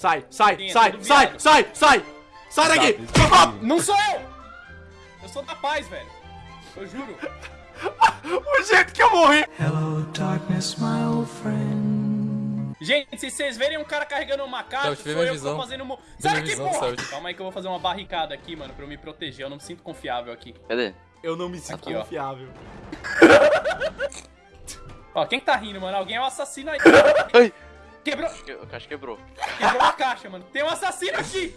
Sai, sai, Sim, é sai, sai, sai, sai! Sai daqui! Não sou eu! Eu sou da paz, velho. Eu juro. O jeito que eu morri! Hello, darkness, my old friend. Gente, se vocês verem um cara carregando uma caixa, Celso, sou eu que tô visão. fazendo... Mo... Vê Sai daqui, visão, porra! Celso. Calma aí que eu vou fazer uma barricada aqui, mano, pra eu me proteger. Eu não me sinto confiável aqui. Cadê? Eu não me sinto Aqui, ó. confiável. Ó, quem que tá rindo, mano? Alguém é o assassino aí. Ai. Quebrou, Eu- A caixa quebrou. quebrou a caixa, mano. Tem um assassino aqui!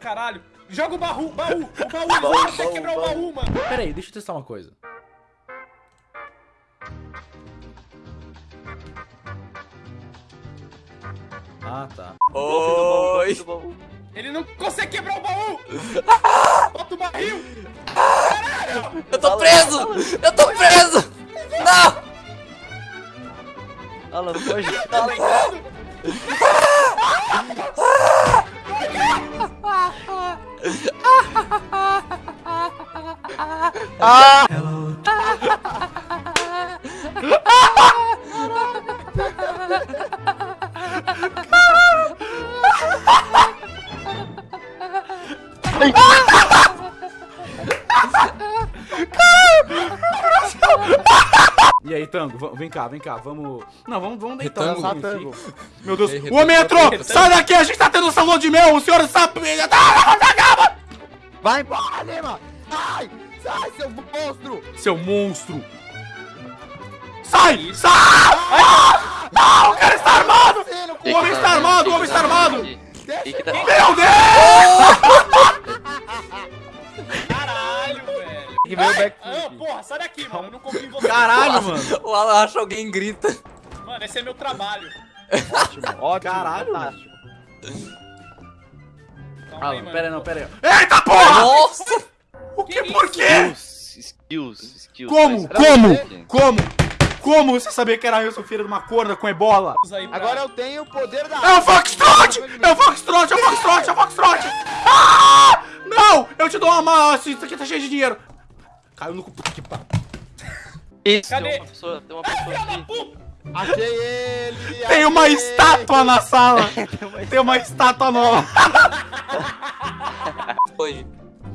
Caralho. Joga o baú, baú, o baú, Baú, baú, quebrar o baú. baú, mano. Pera aí, deixa eu testar uma coisa. Ah, tá. Oi! Baú. Ele não consegue quebrar o baú! Bota o barril! Eu tô preso! Eu tô preso! Não! Alan, foge. Tá ligado? E aí, Tango, vem cá, vem cá, vamos... Não, vamos, vamos deitar. Retango? enfim. Meu Deus, o homem entrou! Retango. Sai daqui, a gente tá tendo um salão de mel, o senhor sabe... Vai embora, Lima! Sai! Sai, seu monstro! Seu monstro! Sai! Sai! Ah! Não, o cara está armado! O homem está armado, o homem está armado! Que. Meu mano! O Alan acha alguém grita. Mano, esse é meu trabalho. Ótimo, ótimo, Caralho. fantástico. Calma Ah, aí, mano. pera aí, não, pera aí. Eita porra! Nossa! O que, Que por quê? Skills, skills, skills. Como? Mas- Como? Como? Como você sabia que era eu, seu filho de uma corda com ebola? Agora eu tenho o poder da É o Foxtrot! É o Foxtrot! É o Foxtrot! É o Foxtrot! Ah! Não! Eu te dou uma isso aqui tá cheio de dinheiro. Caiu no que pariu. Isso, Cadê? tem uma pessoa, tem uma pessoa aqui. Puta, Achei ele! Tem uma achei. estátua na sala! Tem uma estátua nova! Foi.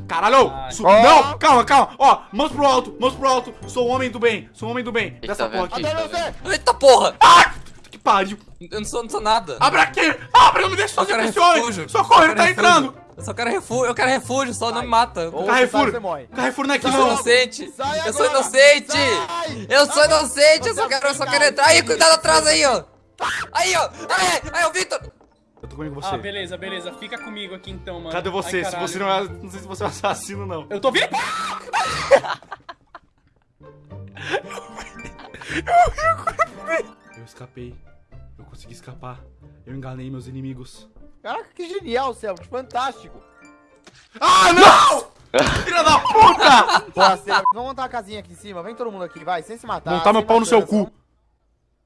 Caralho! Ai. Su- Ó. Não! Calma, calma! Ó, mãos pro alto, mãos pro alto! Sou um homem do bem, sou um homem do bem! Ele Dessa tá porra aqui. Você! Eita porra! Ah! Que pariu! Eu não sou, não sou nada. Abre aqui! Abre, não me deixa Eu sozinho com esse homem! Socorro, ele tá entrando! Eu só quero refúgio, eu quero refúgio, só não me mata. Ou Carrefour. Carrefour não é aqui Eu sou não! inocente! Sai Eu sou inocente! Sai. Eu sou inocente! Eu só quero, eu só vai quero entrar! Aí, cuidado atrás aí, ó! Aí, ó! Aí, aí, o Victor! Eu tô comigo com você. Ah, beleza, beleza. Fica comigo aqui então, mano. Cadê você? Ai, se você não é. Não sei se você é um assassino, não. Eu tô vindo. Eu escapei. Eu consegui escapar. Eu enganei meus inimigos. Caraca, que genial, Céu, que fantástico. Ah, não! Filha da puta! Boa, Céu. Vamos montar uma casinha aqui em cima. Vem todo mundo aqui, vai, sem se matar. Montar meu pau no seu cu.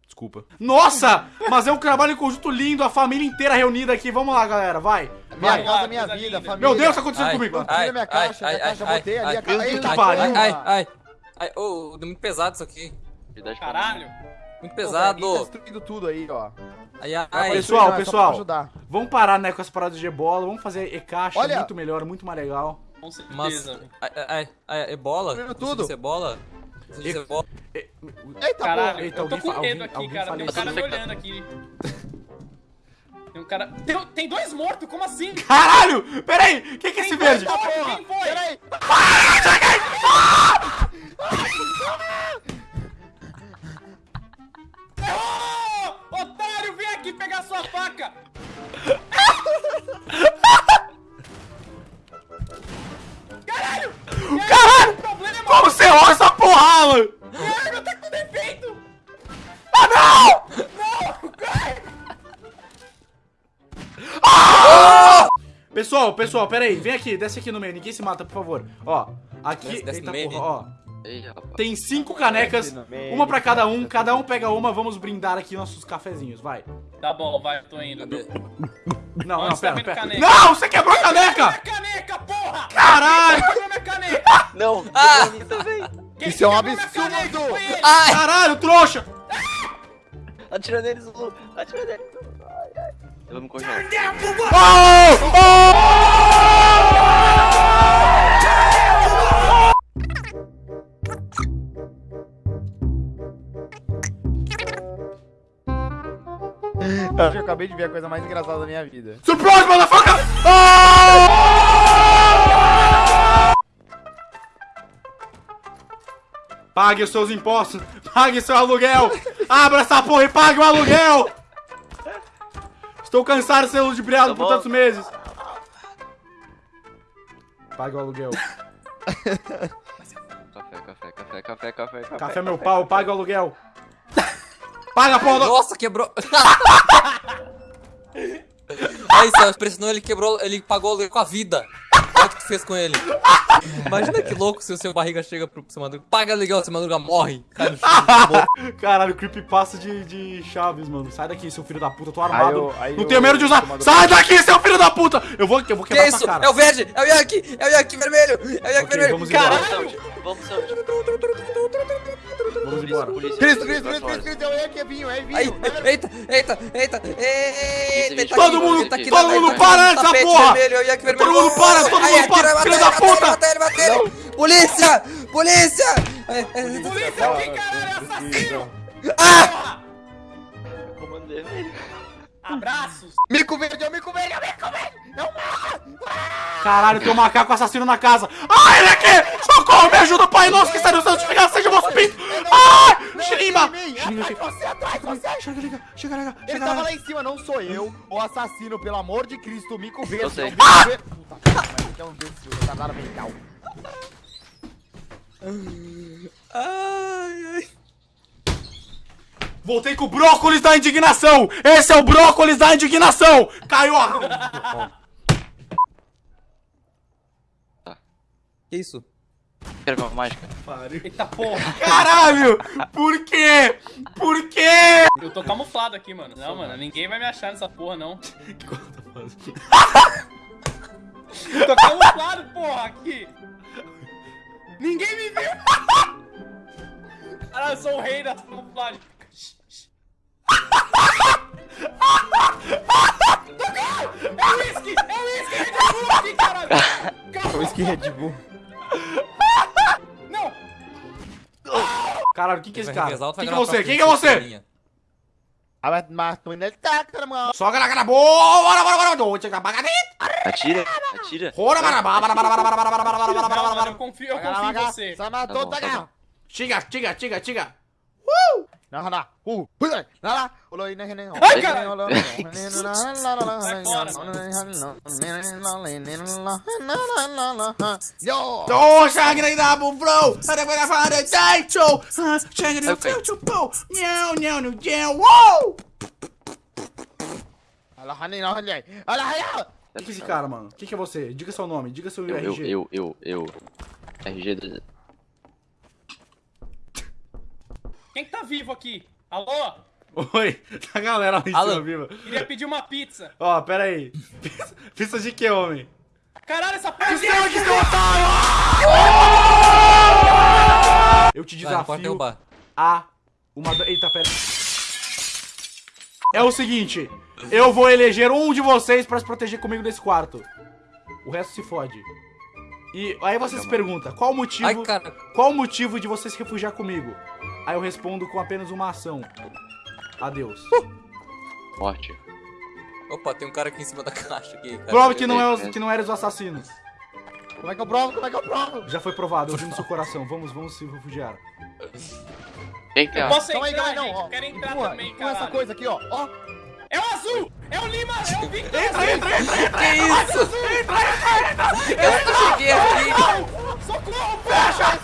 Desculpa. Nossa! Mas é um trabalho em conjunto lindo, a família inteira reunida aqui. Vamos lá, galera, vai. Minha Vai, casa, minha vida, família. Meu Deus, o que tá acontecendo Ai, comigo? Tira ai, minha ai, caixa, ai, minha ai, caixa, ai, botei ali ai, a caixa. ai, Eita, ai, pariu. Ai, ai, ai. Ai, ô, muito pesado isso aqui. Caralho. Muito Pô, pesado. velho, tá destruindo tudo aí, ó. Ai, ai, destruir, Pessoal, não, é pessoal. Vamos parar, né, com as paradas de ebola. Vamos fazer e-caixa, Olha. muito melhor, muito mais legal. Com Mas, certeza. velho. ai, ai, ai, ebola? Tudo. é ebola? Isso é ebola? Eita, Caralho, porra. Eita, eu tô com medo alguém- aqui, alguém cara. Tem um cara me olhando aqui. Tem um cara. Tem, tem dois mortos, como assim? Caralho! Pera aí! O que, que é esse verde? Quem foi? Porra, Quem foi? peraí. Ô, Pessoal, pessoal, pera aí. Vem aqui, desce aqui no meio. Ninguém se mata, por favor. Ó, aqui... Desce- desce Eita meio. porra, ó. Tem cinco canecas, uma pra cada um. Cada um pega uma, vamos brindar aqui nossos cafezinhos, vai. Tá bom, vai, tô indo. Não, não, tá pera, pera. Não, você quebrou a Minha caneca! caneca, porra! Caralho! Quebrou minha caneca! Não, Ah! eu também. Quem Isso é um absurdo! Caralho, trouxa! Atira neles, Lu. Atira neles. Eu vou me congelar. Eu acabei de ver a coisa mais engraçada da minha vida. Surprise, motherfucker! Ah! Pague os seus impostos, pague seu aluguel, abra essa porra e pague o aluguel! Estou cansado de ser ludibriado Tá por tantos meses. Pague o aluguel. Café, café, café, café, café, café. Café meu pau, pague o aluguel. Paga a porra do... Nossa, quebrou. Aí, Celso, pressionou, ele quebrou, ele pagou o aluguel com a vida. Olha o que tu fez com ele. Imagina que louco se o seu barriga chega pro seu madruga. Paga aluguel, seu madruga morre. Chão. morre. Caralho, creepypasta de, de Chaves, mano. Sai daqui, seu filho da puta, eu tô armado. Aí eu- aí não eu- tenho medo de usar. Sai daqui, seu filho da puta! Eu vou, eu vou Que quebrar é essa isso? cara. É o verde! É o Yankee! É o Yankee vermelho! É o Yankee Ok, vermelho! vamos embora. Vamos, Saúde. Vamos, embora. Cristo, Cristo, Cristo, Cristo, é aqui, é vinho, é vinho. Aí, é- eita, eita, eita, eita, eita, Todo mundo- aqui todo mundo para tapete porra! é o. Todo mundo para, todo mundo para, filho da puta! Mata ele, mata ele. Polícia! Polícia! Polícia aqui, caralho, assassino! Comando vermelho. Abraços! Mico verde, é o mico verde, é mico verde. É o Caralho, tem um macaco assassino na casa. Ai, ele aqui! Socorro, me ajuda, pai nosso que está no santificado, seja o vosso pinto! Ai! Xiriba! Xiriba, Atrás, você, atrás, você. Chega, liga, chega, liga, Ele chega, tava liga. lá em cima, não sou eu, o assassino, pelo amor de Cristo, o mico verde. Eu sei. verde. Puta que é um imbecil, retardado mental. Ai, ai. Voltei com o brócolis da indignação! Esse é o brócolis da indignação! Caiu a... Que isso? Quero ver uma mágica. Eita porra! Caralho! Por quê? Por quê? Eu tô camuflado aqui, mano. Não, mano, ninguém vai me achar nessa porra, não. Eu tô camuflado, porra, aqui! Ninguém me viu! Caralho, eu sou o rei da camuflagem. É o whisky! É o whisky! Red Bull aqui, caralho! Calma! Whisky Red Bull. Não! Caralho, o que que é esse cara? Quem vai que é você? Quem que é você? Ah, tá, caramba. Só cara, boa! Bora, bora, bora! Doce! Atira, atira. Bora, bora, bora, bora, bora, bora, bora, bora, bora, bora, bora, bora. eu confio, eu confio em você. Só Tá matou, bom, tá Narana, uh, olha olô, olha ai, cara, Yo, olha da olha ada olha pada olha cho, olha da olha po, olha nyao olha nyao, olha Ala olha ala olha ala olha O olha é olha cara, olha O olha que olha você? olha seu olha diga olha eu, olha Eu, olha eu, olha RG Quem que tá vivo aqui? Alô? Oi, a galera lá em Alô? cima viva. Queria pedir uma pizza. Ó, pera aí. Pizza- Pizza de que, homem? Caralho, essa porra de Seu, que seu otário! Eu te desafio a uma... Eita, pera. É o seguinte, eu vou eleger um de vocês pra se proteger comigo nesse quarto. O resto se fode. E aí você se pergunta, qual o motivo... Ai, cara. Qual o motivo de você se refugiar comigo? Aí eu respondo com apenas uma ação. Adeus. Morte. Opa, tem um cara aqui em cima da caixa aqui. cara. Prove que não, é os, que não eram os assassinos. Como é que eu provo? Como é que eu provo? Já foi provado, eu vi no seu coração. Vamos, vamos se refugiar. Que é? Eu posso Calma aí, entrar, calma aí, gente. não, ó. Eu quero entrar Empurra, também, empurra essa coisa aqui, ó. Ó, É o azul! É o Lima! É o Victor! Entra, entra, entra, entra! Que isso? Eu cheguei aqui. Socorro! Fecha!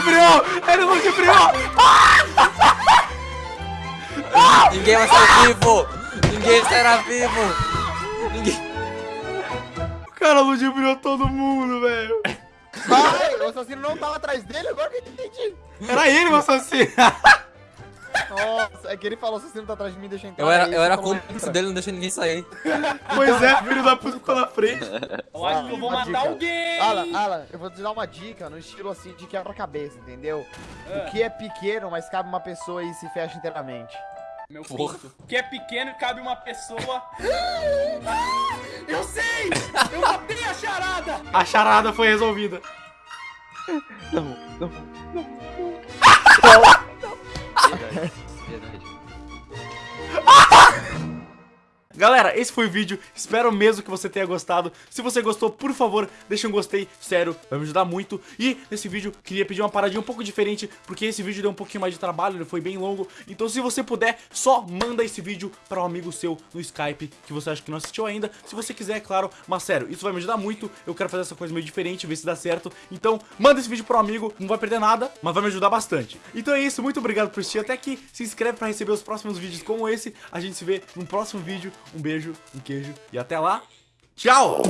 Ludibriou! Ele ludibriou! Ninguém vai sair vivo. Ninguém sairá vivo. Ninguém... O cara ludibriou todo mundo, velho. Ai, o assassino não tava atrás dele, agora que eu entendi. Era ele o assassino. Nossa, é que ele falou, se você não tá atrás de mim, deixa eu entrar. Eu era, eu era cúmplice entra. dele, não deixei ninguém sair. Pois é, filho da puta ficou na frente. Eu acho que eu vou Uma matar alguém. Alan, Alan, eu vou te dar uma dica no estilo assim de quebra-cabeça, entendeu? O que é pequeno, mas cabe uma pessoa e se fecha inteiramente. Meu pinto. Que é pequeno e cabe uma pessoa. Ah, eu sei! Eu matei a charada! A charada foi resolvida. Não, não, não. Verdade, verdade. Galera, esse foi o vídeo, espero mesmo que você tenha gostado. Se você gostou, por favor, deixa um gostei, sério, vai me ajudar muito. E nesse vídeo, queria pedir uma paradinha um pouco diferente, porque esse vídeo deu um pouquinho mais de trabalho, ele foi bem longo. Então se você puder, só manda esse vídeo para um amigo seu no Skype, que você acha que não assistiu ainda. Se você quiser, é claro, mas sério, isso vai me ajudar muito. Eu quero fazer essa coisa meio diferente, ver se dá certo. Então, manda esse vídeo para um amigo, não vai perder nada, mas vai me ajudar bastante. Então é isso, muito obrigado por assistir até aqui. Se inscreve para receber os próximos vídeos como esse. A gente se vê no próximo vídeo. Um beijo, um queijo e até lá. Tchau!